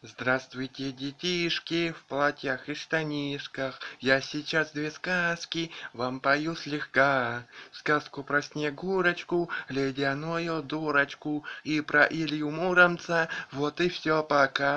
Здравствуйте, детишки, в платьях и штанишках. Я сейчас две сказки вам пою слегка. Сказку про Снегурочку, ледяную дурочку и про Илью Муромца. Вот и все пока.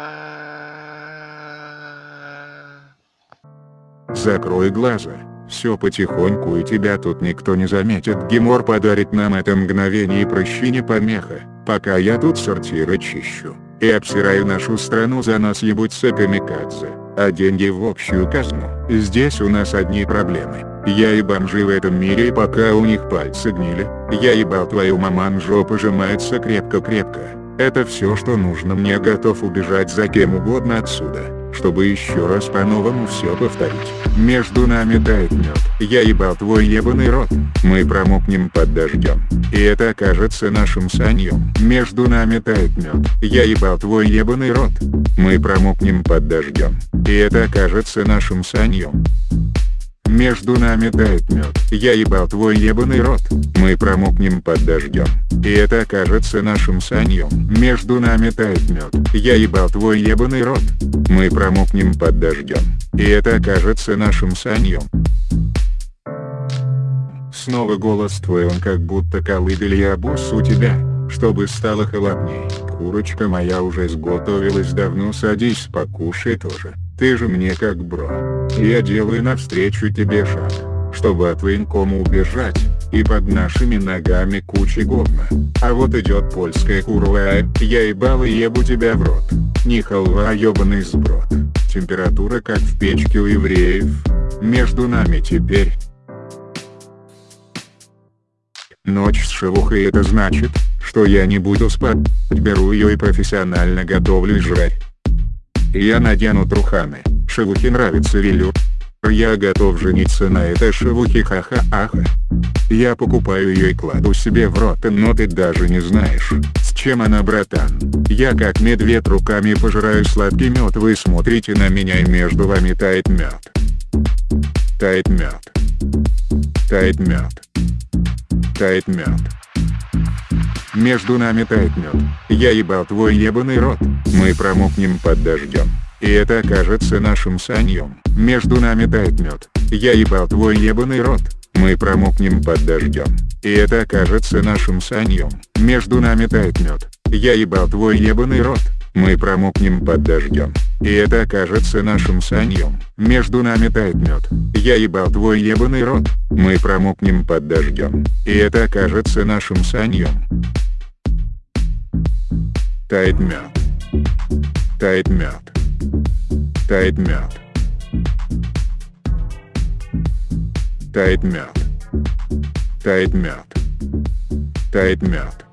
Закрой глаза, все потихоньку и тебя тут никто не заметит. Гемор подарит нам это мгновение и прощи не помеха, пока я тут сортиры чищу и обсираю нашу страну за нас ебутся камикадзе, а деньги в общую казну. Здесь у нас одни проблемы. Я и бомжи в этом мире и пока у них пальцы гнили, я ебал твою маман жопа сжимается крепко-крепко. Это все что нужно мне готов убежать за кем угодно отсюда чтобы еще раз по-новому все повторить. Между нами тает мед. Я ебал твой ебаный рот. Мы промокнем под дождем. И это окажется нашим саньем. Между нами тает мед. Я ебал твой ебаный рот. Мы промокнем под дождем. И это окажется нашим саньем. Между нами тает мед. Я ебал твой ебаный рот. Мы промокнем под дождем. И это окажется нашим саньем. Между нами тает мед. Я ебал твой ебаный рот. Мы промокнем под дождем. И это окажется нашим саньем. Снова голос твой он как будто колыбель я босс у тебя, чтобы стало холодней. Курочка моя уже сготовилась давно садись покушай тоже. Ты же мне как бро. Я делаю навстречу тебе шаг, чтобы от военкома убежать, и под нашими ногами куча говна. А вот идет польская курва, я ебал и ебу тебя в рот. Не халва, а ебаный сброд. Температура как в печке у евреев. Между нами теперь. Ночь с шелухой это значит, что я не буду спать, беру ее и профессионально готовлю Я надену труханы. Шелухе нравится велюр. Я готов жениться на этой шелухе ха-ха-аха. Я покупаю ее и кладу себе в рот, но ты даже не знаешь, с чем она братан. Я как медведь руками пожираю сладкий мед, вы смотрите на меня и между вами тает мед. Тает мед. Тает мед. Тает мед. Между нами тает мед. Я ебал твой ебаный рот. Мы промокнем под дождем. И это окажется нашим саньем. Между нами тает мед. Я ебал твой ебаный рот. Мы промокнем под дождем. И это окажется нашим саньем. Между нами тает мед. Я ебал твой ебаный рот. Мы промокнем под дождем. И это окажется нашим саньем. Между нами тает мед. Я ебал твой ебаный рот. Мы промокнем под дождем. И это окажется нашим саньем. Тает мед. Тает мед. Тает мед. Тает мед. Тает мед. Тает мед.